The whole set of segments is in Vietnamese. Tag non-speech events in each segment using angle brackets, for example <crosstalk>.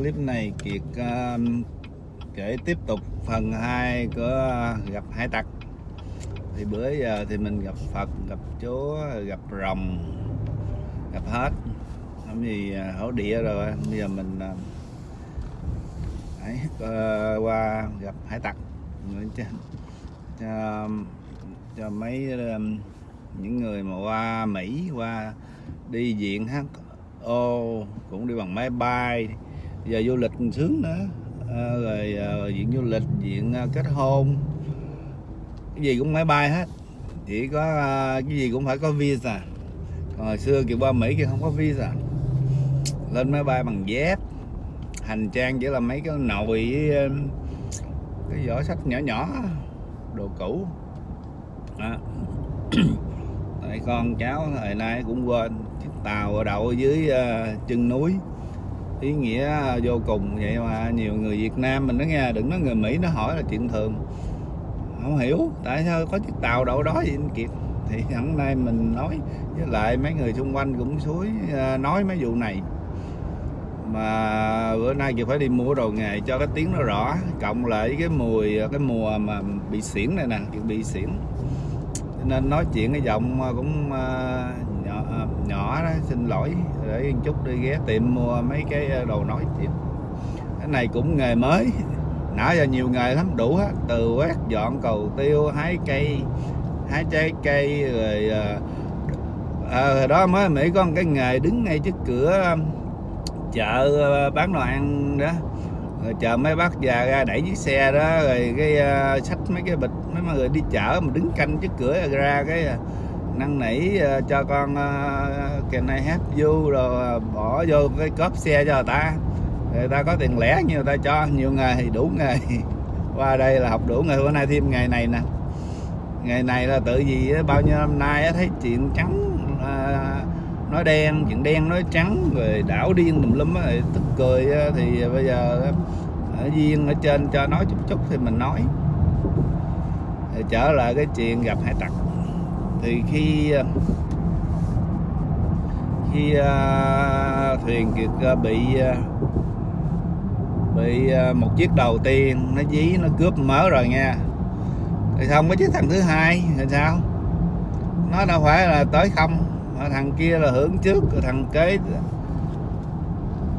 clip này Kiệt uh, kể tiếp tục phần 2 của uh, gặp hải tặc. Thì bữa giờ thì mình gặp Phật gặp Chúa gặp rồng gặp hết. Không gì uh, hổ địa rồi. Bây giờ mình uh, hãy uh, qua gặp hải tặc. Cho, cho, cho mấy um, những người mà qua Mỹ qua đi diện hát cũng đi bằng máy bay giờ du lịch sướng nữa. À, rồi ờ, à, diện du lịch diện à, ờ, kết hôn. Cái gì cũng máy bay hết. Chỉ có à, cái gì cũng phải có visa. Còn hồi xưa kiểu qua mỹ kia không có visa. Lên máy bay bằng dép. Hành trang chỉ là mấy cái nồi với cái vỏ sách nhỏ nhỏ đồ cũ. Đó. <clears throat> Tại con cháu thời nay cũng quên. Chiếc tàu đậu ở dưới uh, chân núi ý nghĩa à, vô cùng vậy mà. Nhiều người Việt Nam mình nó nghe, đừng nói người Mỹ, nó hỏi là chuyện thường. Không hiểu, tại sao có chiếc tàu đậu đó vậy anh Kiệt? Thì hôm nay mình nói với lại mấy người xung quanh cũng suối à, nói mấy vụ này. Mà bữa nay Kiệt phải đi mua đồ nghề cho cái tiếng nó rõ, cộng lại cái mùi à, cái mùa mà bị xỉn này nè Kiệt bị xỉn. Nên nói chuyện cái giọng cũng Ờ, nhỏ đó xin lỗi để chút đi ghé tiệm mua mấy cái ờ, đồ nói chuyện cái này cũng nghề mới nãy giờ nhiều nghề lắm đủ hết từ quét dọn cầu tiêu hái cây hái trái cây rồi à, đó mới mỹ có một cái nghề đứng ngay trước cửa chợ bán đồ ăn đó. Rồi chờ mấy bác già ra đẩy chiếc xe đó rồi cái uh, sách mấy cái bịch mấy người đi chợ mà đứng canh trước cửa ra cái uh, năn nỉ uh, cho con uh, này help you rồi uh, bỏ vô cái cốp xe cho người ta. Người ta có tiền lẻ nhiều người ta cho nhiều nghề thì đủ nghề. <laughs> Qua đây là học đủ nghề bữa nay thêm ngày này nè. Ngày này là tự gì bao nhiêu năm nay thấy chuyện trắng uh, nói đen chuyện đen nói trắng rồi đảo điên tùm lum rồi tức cười thì bây giờ ở viên ở trên cho nói chút chút thì mình nói. Thì trở lại cái chuyện gặp hải tặc thì khi à, khi uh, thuyền kiệt uh, bị uh, bị uh, một chiếc đầu tiên nó dí nó cướp mớ rồi nha. Thì không cái chiếc thằng thứ hai thì sao? Nó đâu phải là tới không thằng kia là hưởng trước thằng kế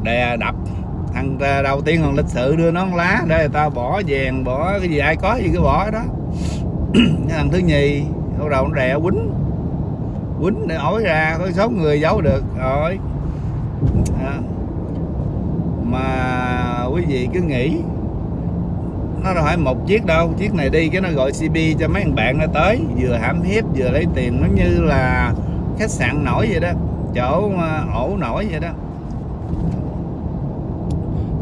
đè đập. Thằng đầu tiên còn lịch sự đưa nó lá để người ta bỏ vàng bỏ cái gì ai có gì cứ bỏ đó. <clears throat> Thằng thứ nhì bắt đầu nó đè quýnh. Quýnh để ổi ra, có số người giấu được. Rồi. À. mà quý vị cứ nghĩ, nó đâu phải một chiếc đâu. Chiếc này đi cái nó gọi CB cho mấy thằng bạn nó tới, vừa hãm hiếp vừa lấy tiền. Nó như là khách sạn nổi vậy đó, chỗ à, ổ nổi vậy đó.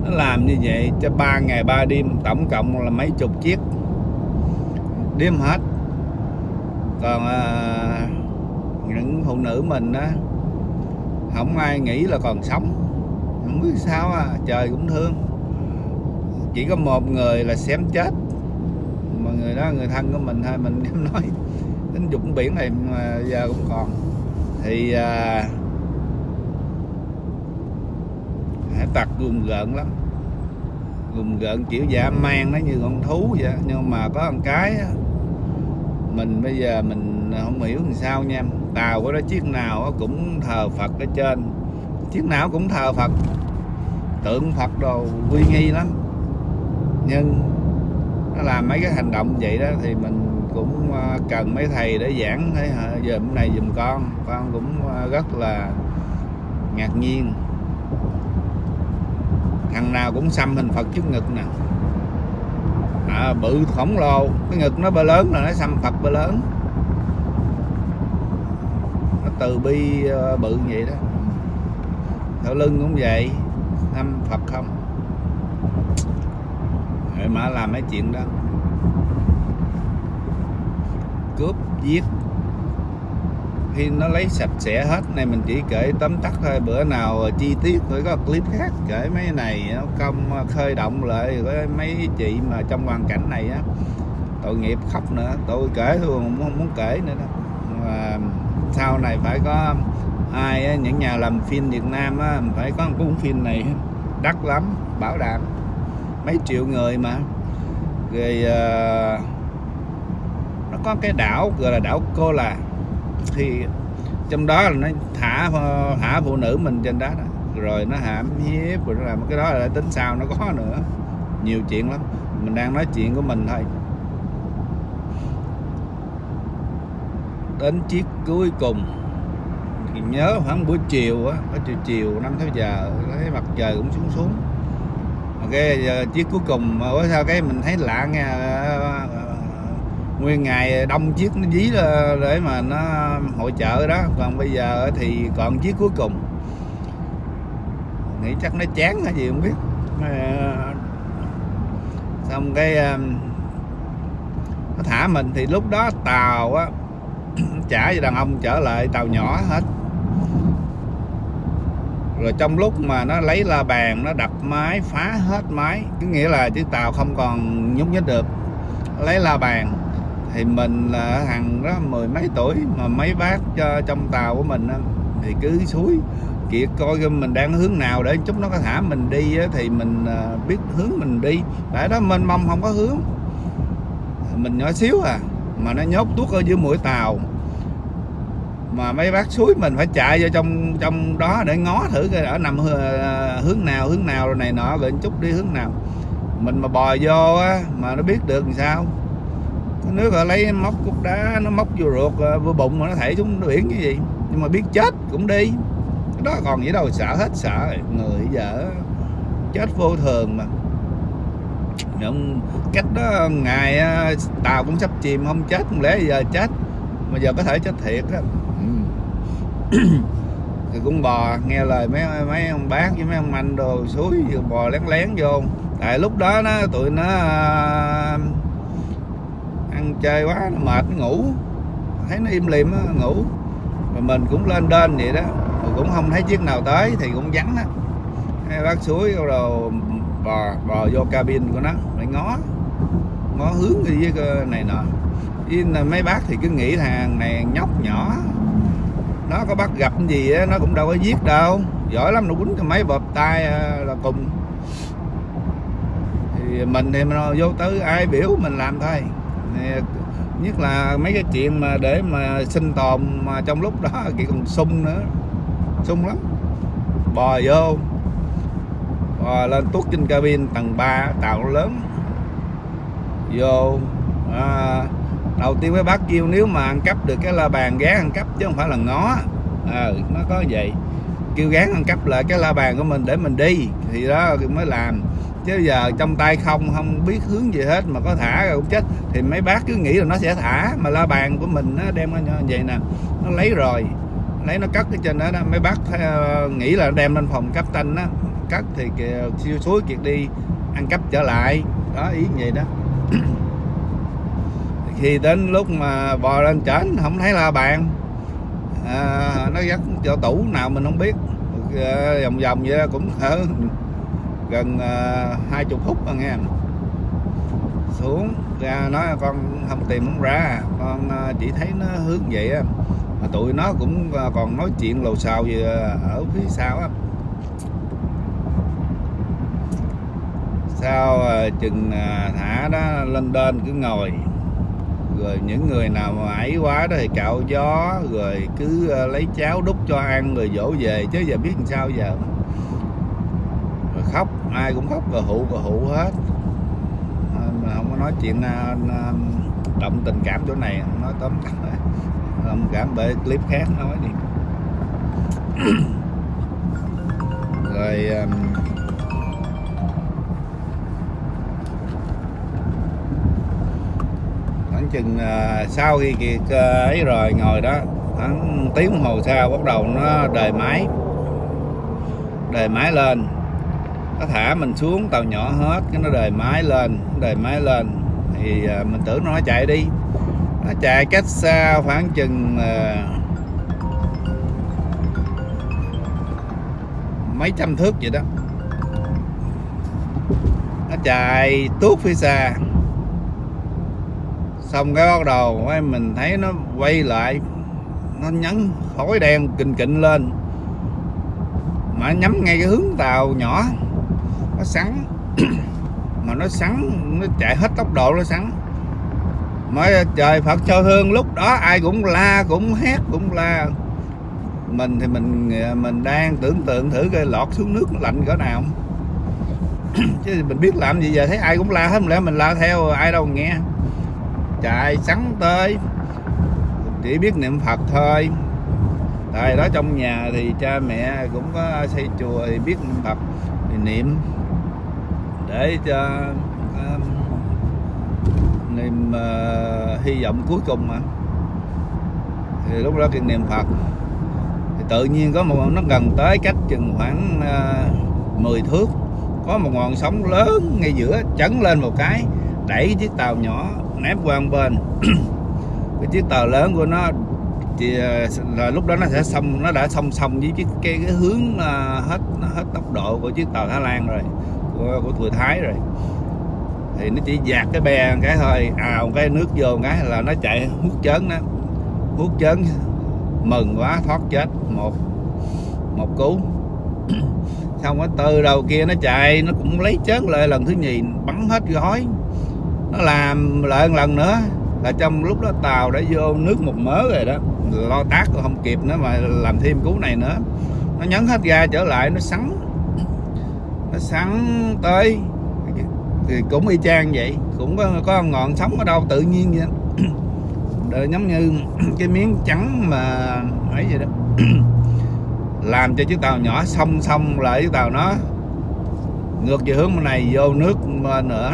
Nó làm như vậy cho ba ngày ba đêm, tổng cộng là mấy chục chiếc. Đêm hết còn à, những phụ nữ mình á không ai nghĩ là còn sống. Không biết sao à trời cũng thương. Chỉ có một người là xém chết. Mà người đó người thân của mình thôi mình <laughs> dám nói. Tính dụng biển này mà giờ cũng còn. Thì à, hải tặc gùng gợn lắm. Gùng gợn kiểu dạ man nó như con thú vậy nhưng mà có một cái mình bây giờ mình à, không hiểu làm sao nha. Tàu của nó chiếc nào cũng thờ phật ở trên. Chiếc nào cũng thờ phật. Tượng phật đồ uy nghi lắm. Nhưng nó làm mấy cái hành động vậy đó thì mình cũng à, cần mấy thầy để giảng thế giờ hôm nay dùm con. Con cũng à, rất là ngạc nhiên. Thằng nào cũng xăm hình phật trước ngực nè à, bự khổng lồ cái ngực nó bơ lớn là nó xăm phật bơ lớn. Nó từ bi ờ, bự vậy đó. Thở lưng cũng vậy. Năm phật không? Để mà làm mấy chuyện đó. Cướp giết khi nó lấy sạch sẽ hết này mình chỉ kể tóm tắt thôi bữa nào chi tiết phải có clip khác kể mấy này nó công khơi động lại với mấy chị mà trong hoàn cảnh này á tội nghiệp khóc nữa tôi kể thôi không muốn, muốn kể nữa đâu. Mà sau này phải có ai những nhà làm phim Việt Nam á phải có một cuốn phim này đắt lắm bảo đảm mấy triệu người mà. Rồi uh, nó có cái đảo gọi là đảo cô là thì trong đó là nó thả thả phụ nữ mình trên đó, đó. rồi nó hãm hiếp rồi nó làm cái đó là tính sao nó có nữa. Nhiều chuyện lắm. Mình đang nói chuyện của mình thôi. Đến chiếc cuối cùng. Thì nhớ khoảng buổi chiều á chiều chiều năm tháng giờ thấy mặt trời cũng xuống xuống. Cái chiếc cuối cùng bữa sau cái mình thấy lạ nghe nguyên ngày đông chiếc nó dí để mà nó hội chợ đó. Còn bây giờ thì còn chiếc cuối cùng. Nghĩ chắc nó chán hay gì không biết. Xong cái um, nó thả mình thì lúc đó tàu á <clears throat> trả cho đàn ông trở lại, tàu nhỏ hết. Rồi trong lúc mà nó lấy la bàn, nó đập máy, phá hết máy. Có nghĩa là chiếc tàu không còn nhúc nhích được. Lấy la bàn thì mình là hằng đó, mười mấy tuổi, mà mấy bác cho, trong tàu của mình thì cứ suối. Kiệt coi mình đang hướng nào để chút nó có thả mình đi thì mình à, biết hướng mình đi. Tại đó mênh mông không có hướng. Mình nhỏ xíu à mà nó nhốt tuốt ở dưới mũi tàu. Mà mấy bác suối mình phải chạy vô trong trong đó để ngó thử coi ở nằm à, hướng nào hướng nào rồi này nọ, rồi chút đi hướng nào. Mình mà bò vô á, mà nó biết được làm sao? Nước họ lấy móc cục đá nó móc vô ruột à, vô bụng mà nó thảy xuống biển cái gì? Nhưng mà biết chết cũng đi. Cái đó còn gì đâu sợ hết sợ người giờ chết vô thường mà. Nhưng cách đó ngày à, tàu cũng sắp chìm không chết không lẽ giờ chết? Mà giờ có thể chết thiệt á. Thì cũng bò nghe lời mấy mấy ông bác với mấy ông anh đồ suối bò lén lén vô. Tại lúc đó nó tụi nó uh, ăn chơi quá nó mệt nó ngủ. Thấy nó im lìm nó ngủ. Mà mình cũng lên đên vậy đó. Mà cũng không thấy chiếc nào tới thì cũng vắng á. Hai bác suối rồi bò bò vô cabin của nó lại ngó. Ngó hướng đi với này nọ. Với mấy bác thì cứ nghĩ thằng này nhóc nhỏ. Nó có bắt gặp gì á, nó cũng đâu có giết đâu. Giỏi lắm nó quýnh cho mấy bợp tay à, là cùng. Thì mình thì mình vô tới ai biểu mình làm thôi nhất là mấy cái chuyện mà để mà sinh tồn mà trong lúc đó thì còn sung nữa. Sung lắm. Bò vô. Bò lên tuốt trên cabin tầng 3 tàu lớn. Vô. À, đầu tiên với bác kêu nếu mà ăn cắp được cái la bàn gán ăn cắp chứ không phải là ngó. À, nó có vậy. Kêu gán ăn cắp lại cái la bàn của mình để mình đi. Thì đó mới làm chứ giờ trong tay không không biết hướng gì hết mà có thả rồi cũng chết. Thì mấy bác cứ nghĩ là nó sẽ thả mà la bàn của mình nó đem nó vậy nè nó lấy rồi lấy nó cất cái trên đó, đó. mấy bác ờ, nghĩ là đem lên phòng cấp tanh á cất thì siêu suối kiệt đi ăn cắp trở lại. Đó ý vậy đó. Khi đến lúc mà bò lên trển không thấy la bàn. À, nó dắt chỗ tủ nào mình không biết. À, vòng vòng vậy cũng ở <laughs> ờ, gần à, hai chục phút anh em xuống, ra nói, con không tìm không ra. Con à, chỉ thấy nó hướng vậy á. Mà tụi nó cũng à, còn nói chuyện lầu xào gì ở phía sau á. Sau chừng thả đó, lên đên cứ ngồi. Rồi những người nào mà ấy quá đó thì cạo gió, rồi cứ lấy cháo đút cho ăn, rồi dỗ về. Chứ giờ biết làm sao giờ? Khóc, ai cũng khóc, cờ hụ cờ hụ hết. À, mà không có nói chuyện à, à, động tình cảm chỗ này nói tóm tắt. <laughs> Cảm bởi clip khác nói đi <coughs> rồi um, chừng sau khi kiệt ấy rồi, ngồi đó, khoảng tiếng đồng hồ sau, bắt đầu nó đề máy. Đề máy lên nó thả mình xuống tàu nhỏ hết, cái nó đề máy lên đề máy lên. Thì à, mình tưởng nó chạy đi. Nó chạy cách xa khoảng chừng à, mấy trăm thước vậy đó. Nó chạy tuốt phía xa. Xong cái bắt đầu mình thấy nó quay lại. Nó nhấn khói đen kình kịnh lên. Mà nhắm ngay cái hướng tàu nhỏ nó sắn. <clears throat> Mà nó sắn, nó chạy hết tốc độ nó sắn. Mới trời Phật cho hương lúc đó ai cũng la, cũng hét, cũng la. Mình thì mình mình đang tưởng tượng thử cái lọt xuống nước nó lạnh cỡ nào. <clears throat> Chứ mình biết làm gì giờ, thấy ai cũng la hết lẽ mình la theo ai đâu nghe. Chạy sắn tới, chỉ biết niệm Phật thôi. Tại đó trong nhà thì cha mẹ cũng có xây chùa thì biết niệm Phật, thì niệm để cho um, niềm uh, hy vọng cuối cùng mà. Thì lúc đó cái niệm Phật thì tự nhiên có một nó gần tới cách chừng khoảng à, uh, 10 thước có một ngọn sóng lớn ngay giữa chấn lên một cái đẩy chiếc tàu nhỏ ném qua một bên. <clears throat> Cái chiếc tàu lớn của nó thì là lúc đó nó sẽ xong nó đã song song với cái, cái, cái hướng uh, hết hết tốc độ của chiếc tàu Thái Lan rồi của, của người Thái rồi. Thì nó chỉ dạt cái bè cái thôi. À một cái nước vô cái là nó chạy hút chớn đó hút chớn mừng quá thoát chết. Một một cú. <coughs> Xong cái từ đầu kia nó chạy nó cũng lấy chớn lại lần thứ nhì bắn hết gói. Nó làm lại một lần nữa là trong lúc đó tàu đã vô nước một mớ rồi đó. Lo tác không kịp nữa mà làm thêm cú này nữa. Nó nhấn hết ga trở lại nó sắn nó sắn tới. Thì cũng y chang vậy. Cũng có, có ngọn sóng ở đâu tự nhiên vậy Đời <clears throat> giống như <clears throat> cái miếng trắng mà ấy vậy đó. <clears throat> Làm cho chiếc tàu nhỏ song song lại chiếc tàu nó. Ngược về hướng bên này vô nước bên nữa.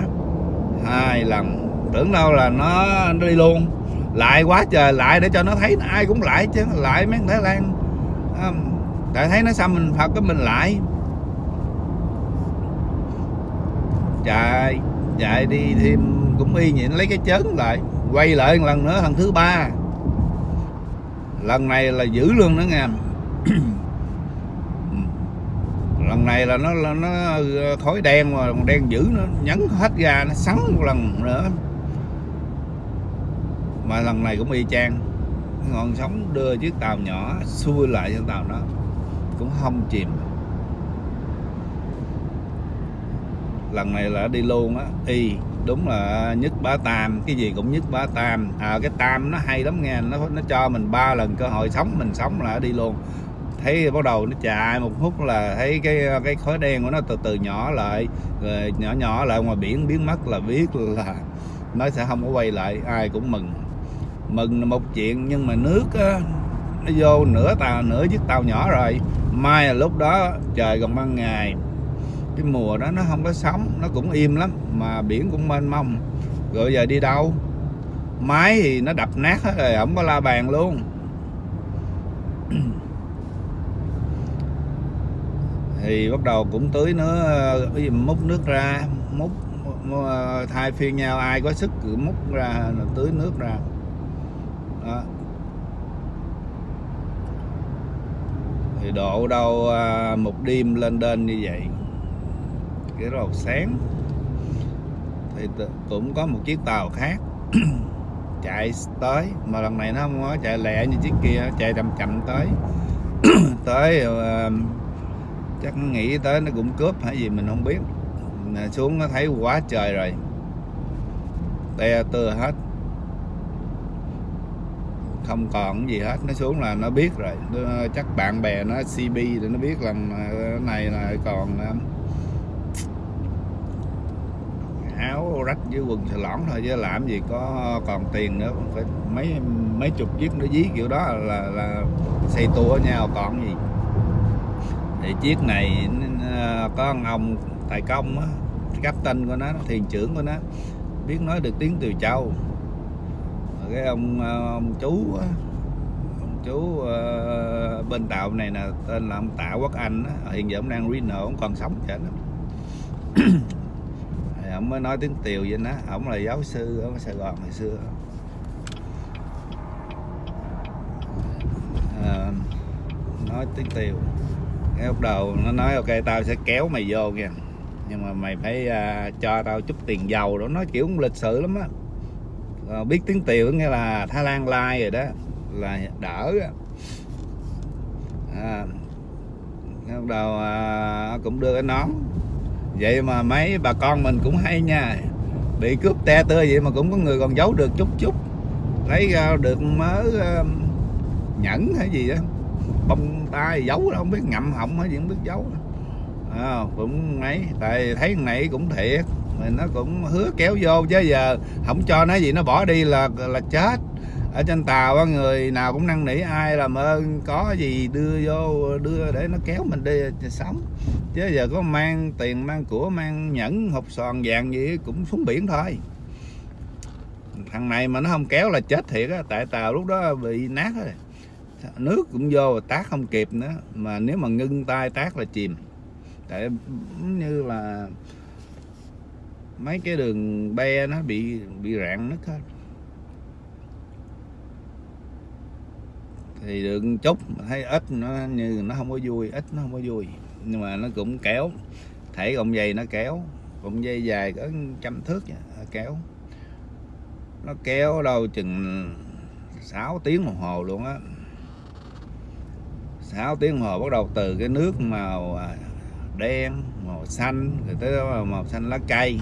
Hai lần. Tưởng đâu là nó, nó đi luôn. Lại quá trời lại để cho nó thấy ai cũng lại chứ. Lại mấy Thái Lan. Tại thấy nó xăm mình Phật cái mình lại. Chạy chạy đi thêm cũng y nhịn lấy cái chớn lại, quay lại một lần nữa lần thứ ba. Lần này là giữ luôn đó nghe <clears throat> lần này là nó là nó ờ, khói đen mà, còn đen dữ nó nhấn hết ra nó sắn một lần nữa. Mà lần này cũng y chang ngọn sóng đưa chiếc tàu nhỏ xuôi lại cho tàu nó cũng không chìm. Lần này là đi luôn á. Y đúng là nhất bá tam cái gì cũng nhất bá tam. À cái tam nó hay lắm nghe nó nó cho mình ba lần cơ hội sống mình sống là đi luôn. Thấy bắt đầu nó chạy một phút là thấy cái cái khói đen của nó từ từ nhỏ lại rồi nhỏ nhỏ lại ngoài biển biến mất là biết là <laughs> nó sẽ không có quay lại ai cũng mừng. Mừng là một chuyện nhưng mà nước á, nó vô nửa tàu nửa chiếc tàu nhỏ rồi. Mai là lúc đó trời còn ban ngày cái mùa đó nó không có sóng, nó cũng im lắm, mà biển cũng mênh mông. Rồi giờ đi đâu? Máy thì nó đập nát hết rồi, không có la bàn luôn. <clears throat> Thì bắt đầu cũng tưới nữa, cái gì múc nước ra, múc ờ, thay phiên nhau, ai có sức cứ múc ra tưới nước ra. Đó. thì độ đâu ờ, một đêm lên đên như vậy cái đầu sáng. Thì cũng có một chiếc tàu khác <clears throat> chạy tới mà lần này nó không có chạy lẹ như chiếc kia chạy chậm chậm tới. <clears throat> Tới uh, chắc nghĩ tới nó cũng cướp hay gì mình không biết. Xuống nó thấy quá trời rồi. Te tưa hết. Không còn gì hết nó xuống là nó biết rồi. Nó, chắc bạn bè nó CB thì nó biết là ờ, này là còn ờ, áo rách với quần xà lỏng thôi chứ làm gì có còn tiền nữa phải mấy mấy chục chiếc nó dí kiểu đó là là xây tua nhau còn gì thì chiếc này ờ, có ông, ông tài công á cấp tên của nó thiền trưởng của nó biết nói được tiếng từ châu cái ông ờ, ông chú ông chú uh, bên tàu này là tên là ông Tạ Quốc Anh á. hiện giờ ông đang Reno ông còn sống vậy đó ổng mới nói tiếng tiều vậy nó ổng là giáo sư ở Sài Gòn hồi xưa. À, nói tiếng tiều. Cái lúc đầu nó nói ok tao sẽ kéo mày vô kìa. Nhưng mà mày phải uh, cho tao chút tiền dầu. Đó nói kiểu lịch sự lắm á. À, biết tiếng tiều nghĩa là Thái Lan lai rồi đó là đỡ à, lúc đầu à, cũng đưa cái nón vậy mà mấy bà con mình cũng hay nha. Bị cướp te tưa vậy mà cũng có người còn giấu được chút chút. Lấy ra được mớ uh, nhẫn hay gì đó. Bông tay giấu đâu không biết ngậm họng hay gì không biết giấu. À, cũng ấy tại thấy này cũng thiệt. Mình nó cũng hứa kéo vô chứ giờ không cho nó gì nó bỏ đi là là chết ở trên tàu người nào cũng năn nỉ, ai làm ơn, có gì đưa vô, đưa để nó kéo mình đi sống. Chứ giờ có mang tiền, mang của, mang nhẫn hộp sòn vàng gì cũng xuống biển thôi. Thằng này mà nó không kéo là chết thiệt á, tại tàu lúc đó bị nát rồi. Nước cũng vô, tác không kịp nữa, mà nếu mà ngưng tay tác là chìm. Tại như là mấy cái đường be nó bị bị rạn nứt hết. Thì được chút thấy ít, nó như nó không có vui, ít nó không có vui. Nhưng mà nó cũng kéo, thể cọng dây nó kéo cọng dây dài có trăm thước kéo. Nó kéo đâu chừng 6 tiếng đồng hồ luôn á. 6 tiếng đồng hồ bắt đầu từ cái nước màu à, đen, màu xanh, rồi tới màu xanh lá cây.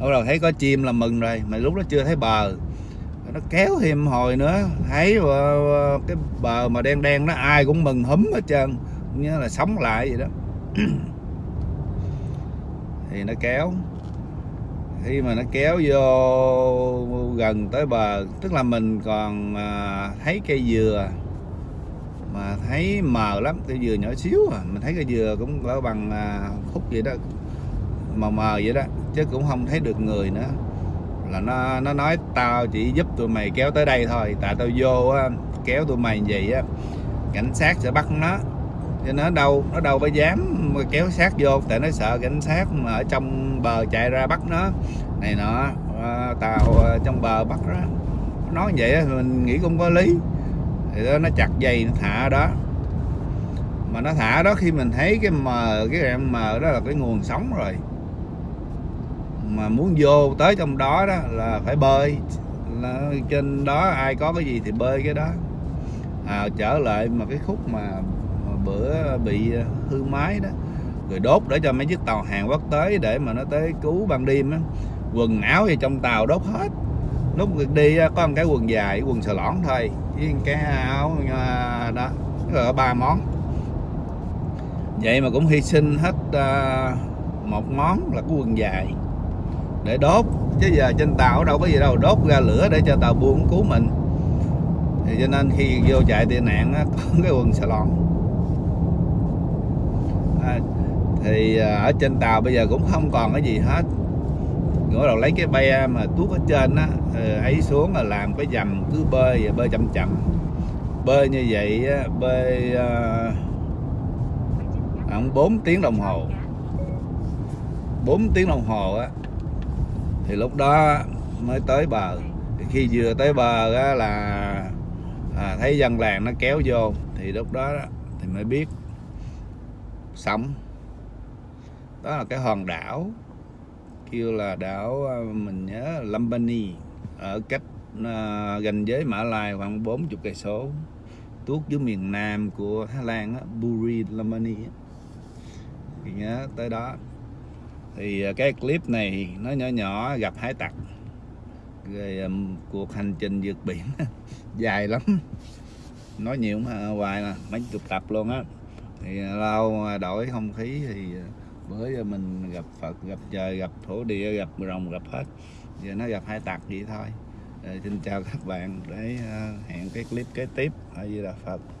Bắt đầu thấy có chim là mừng rồi, mà lúc đó chưa thấy bờ nó kéo thêm hồi nữa. Thấy cái bờ mà đen đen đó, ai cũng mừng húm hết trơn. Như là sống lại vậy đó. <clears throat> Thì nó kéo. Khi mà nó kéo vô gần tới bờ, tức là mình còn à, thấy cây dừa. Mà thấy mờ lắm, cây dừa nhỏ xíu à. Mình thấy cây dừa cũng cỡ bằng à, khúc vậy đó, mờ mờ vậy đó. Chứ cũng không thấy được người nữa là nó nó nói tao chỉ giúp tụi mày kéo tới đây thôi tại tao vô á, kéo tụi mày vậy á cảnh sát sẽ bắt nó. Cho nó đâu nó đâu có dám kéo sát vô tại nó sợ cảnh sát mà ở trong bờ chạy ra bắt nó. Này nọ à, tàu trong bờ bắt đó nói vậy á, mình nghĩ cũng có lý. Thì đó nó chặt dây nó thả đó. Mà nó thả đó khi mình thấy cái mờ cái em mờ đó là cái nguồn sống rồi mà muốn vô tới trong đó đó là phải bơi. Là trên đó ai có cái gì thì bơi cái đó. À, trở lại mà cái khúc mà, mà bữa bị hư máy đó rồi đốt để cho mấy chiếc tàu hàng quốc tới để mà nó tới cứu ban đêm á. Quần áo gì trong tàu đốt hết. Lúc đi có một cái quần dài quần sờ lõn thôi với cái áo à, đó là ba món. Vậy mà cũng hy sinh hết uh, một món là cái quần dài để đốt. Chứ giờ trên tàu đâu có gì đâu đốt ra lửa để cho tàu buông cứu mình. Thì cho nên khi vô chạy tị nạn á, <laughs> có cái quần xà lon. À, thì à, ở trên tàu bây giờ cũng không còn cái gì hết. Ngửa đầu lấy cái be mà tuốt ở trên á ờ, ấy xuống là làm cái dầm cứ bơi bơi chậm chậm. Bơi như vậy á, bơi ờ, khoảng khoảng 4 tiếng đồng hồ. 4 tiếng đồng hồ á thì lúc đó mới tới bờ. Thì khi vừa tới bờ á, là à, thấy dân làng nó kéo vô. Thì lúc đó thì mới biết sống đó là cái hòn đảo kêu là đảo à, mình nhớ Lambani ở cách à, gần giới Mã Lai khoảng 40 cây số tuốt dưới miền Nam của Thái Lan á, Buri Lambani thì nhớ tới đó thì à, cái clip này nó nhỏ nhỏ gặp hải tặc. Rồi um, cuộc hành trình vượt biển <laughs> dài lắm. Nói nhiều mà hoài là mấy chục tập luôn á. Thì à, lâu đổi không khí thì bữa mình gặp Phật gặp trời gặp thổ địa gặp rồng gặp hết. Giờ nó gặp hai tặc vậy thôi. Rồi, xin chào các bạn để uh, hẹn cái clip kế tiếp. Ở Di Đà Phật.